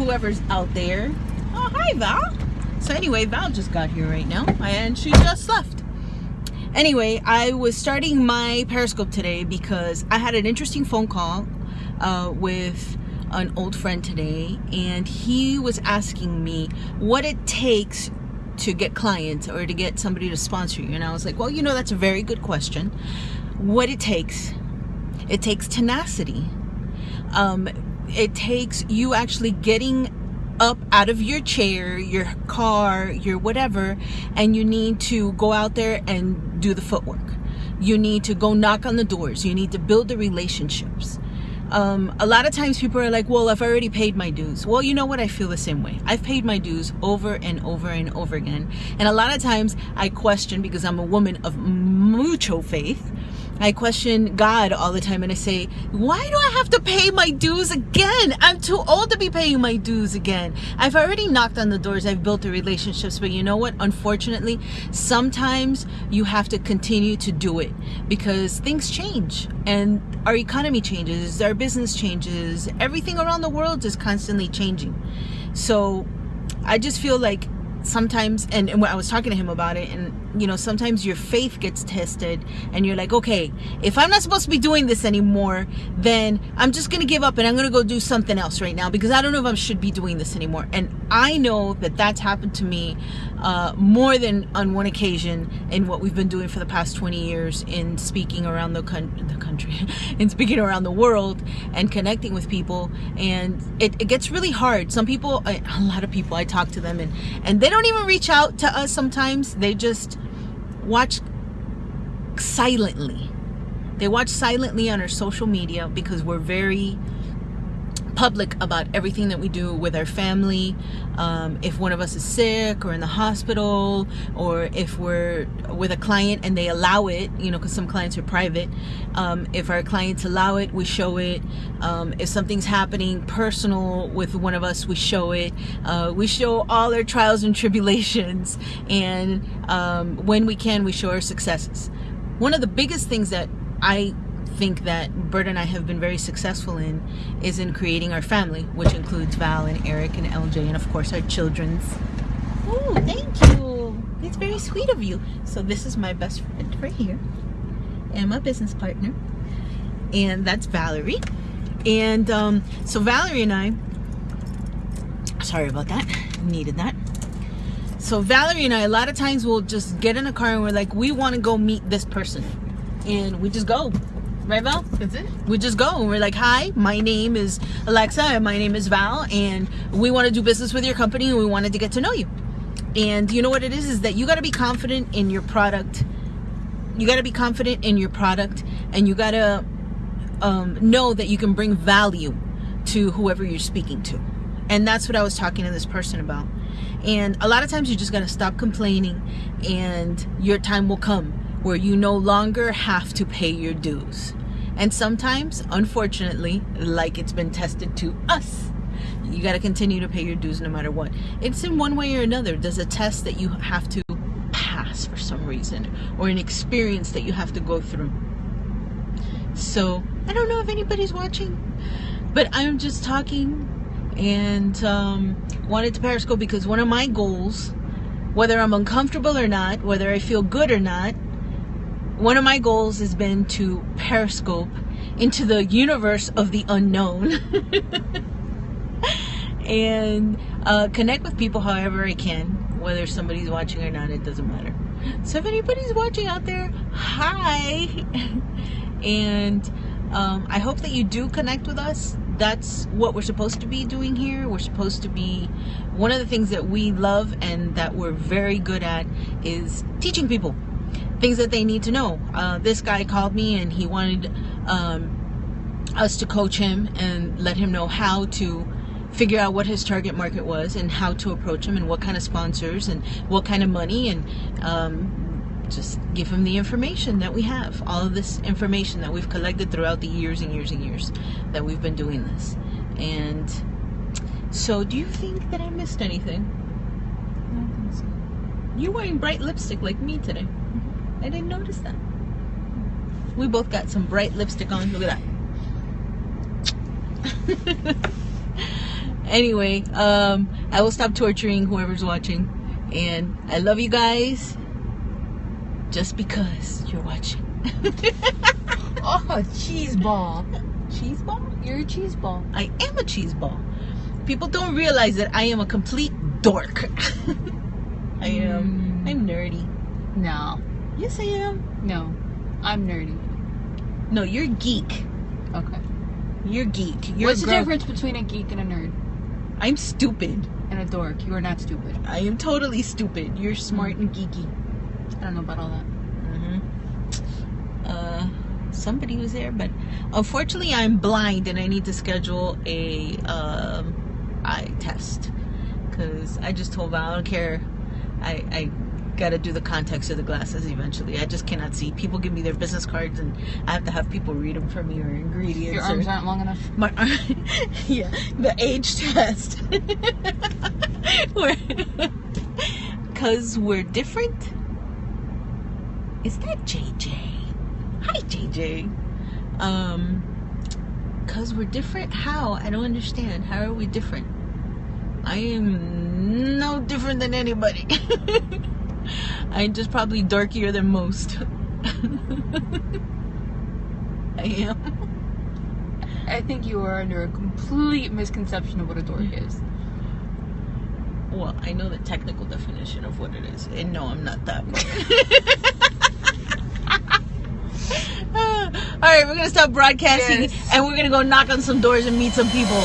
whoever's out there. Oh, hi, Val. So anyway, Val just got here right now, and she just left. Anyway, I was starting my Periscope today because I had an interesting phone call uh, with an old friend today, and he was asking me what it takes to get clients or to get somebody to sponsor you. And I was like, well, you know, that's a very good question. What it takes, it takes tenacity. Um, it takes you actually getting up out of your chair, your car, your whatever, and you need to go out there and do the footwork. You need to go knock on the doors. You need to build the relationships um, a lot of times people are like, well, I've already paid my dues. Well, you know what? I feel the same way. I've paid my dues over and over and over again. And a lot of times I question because I'm a woman of mucho faith. I question God all the time and I say, why do I have to pay my dues again? I'm too old to be paying my dues again. I've already knocked on the doors. I've built the relationships, but you know what? Unfortunately, sometimes you have to continue to do it because things change and our economy changes, our business changes, everything around the world is constantly changing. So I just feel like sometimes and, and when I was talking to him about it and you know sometimes your faith gets tested and you're like okay if I'm not supposed to be doing this anymore then I'm just gonna give up and I'm gonna go do something else right now because I don't know if I should be doing this anymore. And I know that that's happened to me uh, more than on one occasion in what we've been doing for the past 20 years in speaking around the, the country in speaking around the world and connecting with people. And it, it gets really hard. Some people a lot of people I talk to them and and they don't even reach out to us sometimes. They just watch silently. They watch silently on our social media because we're very public about everything that we do with our family. Um, if one of us is sick or in the hospital, or if we're with a client and they allow it, you know, because some clients are private. Um, if our clients allow it, we show it. Um, if something's happening personal with one of us, we show it. Uh, we show all our trials and tribulations, and um, when we can, we show our successes. One of the biggest things that I think that Bert and I have been very successful in is in creating our family, which includes Val and Eric and LJ and of course our children's. Oh, thank you. It's very sweet of you. So this is my best friend right here and my business partner. And that's Valerie. And um, so Valerie and I, sorry about that, needed that. So Valerie and I, a lot of times we'll just get in a car and we're like, we want to go meet this person. And we just go Right, Val? That's it. We just go and we're like, hi, my name is Alexa and my name is Val and we want to do business with your company and we wanted to get to know you. And you know what it is? Is that you got to be confident in your product. You got to be confident in your product and you got to um, know that you can bring value to whoever you're speaking to. And that's what I was talking to this person about. And a lot of times you just got to stop complaining and your time will come where you no longer have to pay your dues. And sometimes, unfortunately, like it's been tested to us, you got to continue to pay your dues no matter what. It's in one way or another. There's a test that you have to pass for some reason, or an experience that you have to go through. So, I don't know if anybody's watching, but I'm just talking and um, wanted to Periscope because one of my goals, whether I'm uncomfortable or not, whether I feel good or not, one of my goals has been to periscope into the universe of the unknown and uh, connect with people however I can, whether somebody's watching or not, it doesn't matter. So if anybody's watching out there, hi! and um, I hope that you do connect with us. That's what we're supposed to be doing here. We're supposed to be, one of the things that we love and that we're very good at is teaching people things that they need to know. Uh, this guy called me and he wanted um, us to coach him and let him know how to figure out what his target market was and how to approach him and what kind of sponsors and what kind of money and um, just give him the information that we have all of this information that we've collected throughout the years and years and years that we've been doing this and so do you think that I missed anything? I don't think so. You're wearing bright lipstick like me today. I didn't notice that. We both got some bright lipstick on. Look at that. Anyway, um, I will stop torturing whoever's watching, and I love you guys. Just because you're watching. Oh, cheese ball. cheese ball? You're a cheese ball. I am a cheese ball. People don't realize that I am a complete dork. I am. Mm. I'm nerdy. No, Yes, I am. no. I'm nerdy. No, you're geek. Okay. You're geek. You're What's the girl- difference between a geek and a nerd? I'm stupid. And a dork. You are not stupid. I am totally stupid. You're smart and geeky. I don't know about all that. hmm Uh, somebody was there, but unfortunately, I'm blind and I need to schedule a um, eye test because I just told Val I don't care. I I gotta do the context of the glasses eventually. I just cannot see. People give me their business cards and I have to have people read them for me or ingredients. Your or- arms aren't long enough. my yeah the age test because we're different is that jj hi jj um because we're different how i don't understand how are we different i am no different than anybody i'm just probably darkier than most i am I think you are under a complete misconception of what a dork is. Well, I know the technical definition of what it is, and no, I'm not that. All right, we're gonna stop broadcasting, Yes. and we're gonna go knock on some doors and meet some people.